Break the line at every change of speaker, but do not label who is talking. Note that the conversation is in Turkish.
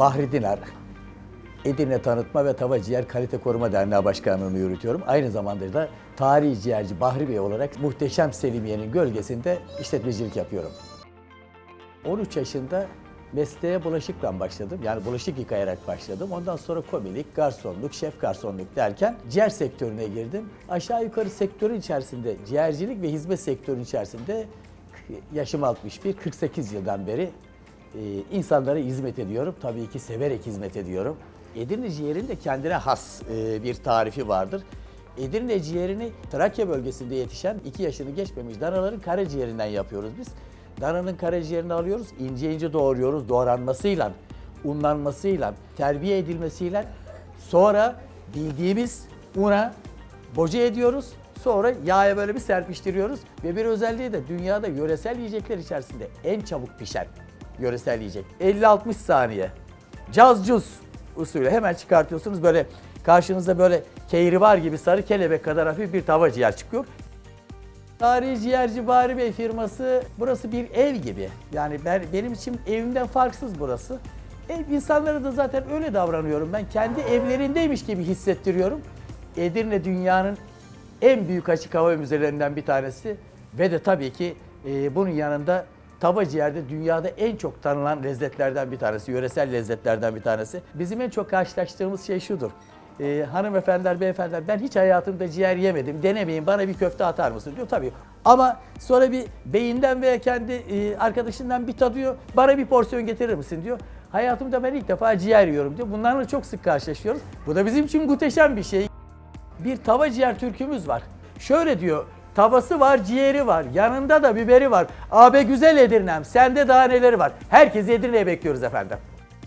Bahri Dinar, Edirne Tanıtma ve Tava Ciğer Kalite Koruma Derneği Başkanlığı'nı yürütüyorum. Aynı zamanda da tarihi ciğerci Bahri Bey olarak muhteşem Selimiye'nin gölgesinde işletmecilik yapıyorum. 13 yaşında mesleğe bulaşıkla başladım. Yani bulaşık yıkayarak başladım. Ondan sonra komilik, garsonluk, şef garsonluk derken ciğer sektörüne girdim. Aşağı yukarı sektörün içerisinde, ciğercilik ve hizmet sektörünün içerisinde yaşım 61, 48 yıldan beri e, insanlara hizmet ediyorum. Tabii ki severek hizmet ediyorum. Edirne ciğerin de kendine has e, bir tarifi vardır. Edirne ciğerini Trakya bölgesinde yetişen 2 yaşını geçmemiş danaların karaciğerinden yapıyoruz biz. Dananın karaciğerini alıyoruz, ince ince doğruyoruz doğranmasıyla, unlanmasıyla, terbiye edilmesiyle sonra bildiğimiz una boca ediyoruz. Sonra yağa böyle bir serpiştiriyoruz ve bir özelliği de dünyada yöresel yiyecekler içerisinde en çabuk pişen yöresel yiyecek. 50-60 saniye. Caz cuz usulü hemen çıkartıyorsunuz böyle karşınızda böyle kehribar gibi sarı kelebek kadar hafif bir tava ciğer çıkıyor. Tarihi Ciğerci Bari Bey firması burası bir ev gibi. Yani ben, benim için evimden farksız burası. Ev insanlara da zaten öyle davranıyorum. Ben kendi evlerindeymiş gibi hissettiriyorum. Edirne dünyanın en büyük açık hava müzelerinden bir tanesi ve de tabii ki e, bunun yanında tava ciğerde dünyada en çok tanınan lezzetlerden bir tanesi, yöresel lezzetlerden bir tanesi. Bizim en çok karşılaştığımız şey şudur. Ee, hanımefendiler, beyefendiler ben hiç hayatımda ciğer yemedim, denemeyin bana bir köfte atar mısın diyor. Tabii ama sonra bir beyinden veya kendi e, arkadaşından bir tadıyor, bana bir porsiyon getirir misin diyor. Hayatımda ben ilk defa ciğer yiyorum diyor. Bunlarla çok sık karşılaşıyoruz. Bu da bizim için muhteşem bir şey. Bir tava ciğer türkümüz var. Şöyle diyor, tavası var, ciğeri var, yanında da biberi var. Abi güzel Edirne'm, sende daha neleri var? Herkesi Edirne'ye bekliyoruz efendim.